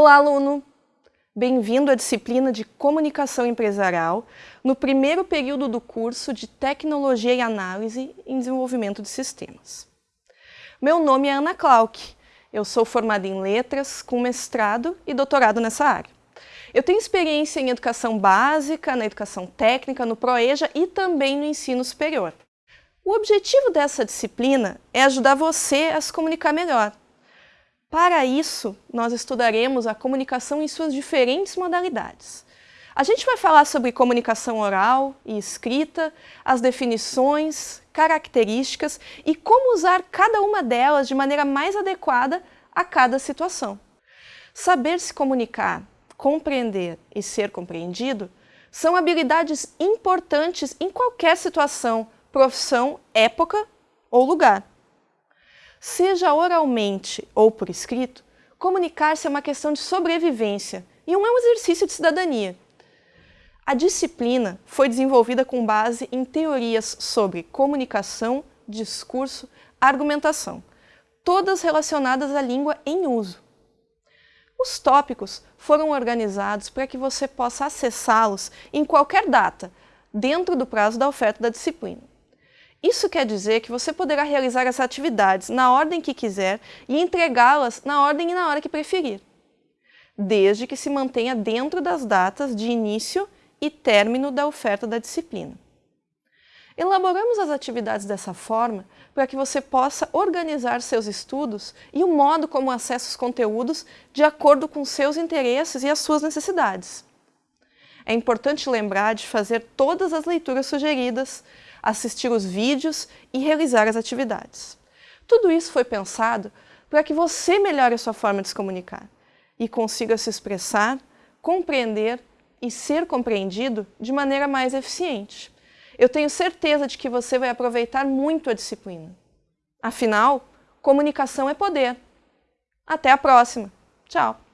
Olá, aluno! Bem-vindo à disciplina de Comunicação Empresarial no primeiro período do curso de Tecnologia e Análise em Desenvolvimento de Sistemas. Meu nome é Ana Clark, eu sou formada em Letras, com mestrado e doutorado nessa área. Eu tenho experiência em educação básica, na educação técnica, no ProEja e também no ensino superior. O objetivo dessa disciplina é ajudar você a se comunicar melhor, para isso, nós estudaremos a comunicação em suas diferentes modalidades. A gente vai falar sobre comunicação oral e escrita, as definições, características e como usar cada uma delas de maneira mais adequada a cada situação. Saber se comunicar, compreender e ser compreendido são habilidades importantes em qualquer situação, profissão, época ou lugar. Seja oralmente ou por escrito, comunicar-se é uma questão de sobrevivência e não é um exercício de cidadania. A disciplina foi desenvolvida com base em teorias sobre comunicação, discurso, argumentação, todas relacionadas à língua em uso. Os tópicos foram organizados para que você possa acessá-los em qualquer data, dentro do prazo da oferta da disciplina. Isso quer dizer que você poderá realizar as atividades na ordem que quiser e entregá-las na ordem e na hora que preferir, desde que se mantenha dentro das datas de início e término da oferta da disciplina. Elaboramos as atividades dessa forma para que você possa organizar seus estudos e o modo como acessa os conteúdos de acordo com seus interesses e as suas necessidades. É importante lembrar de fazer todas as leituras sugeridas, assistir os vídeos e realizar as atividades. Tudo isso foi pensado para que você melhore a sua forma de se comunicar e consiga se expressar, compreender e ser compreendido de maneira mais eficiente. Eu tenho certeza de que você vai aproveitar muito a disciplina. Afinal, comunicação é poder. Até a próxima. Tchau!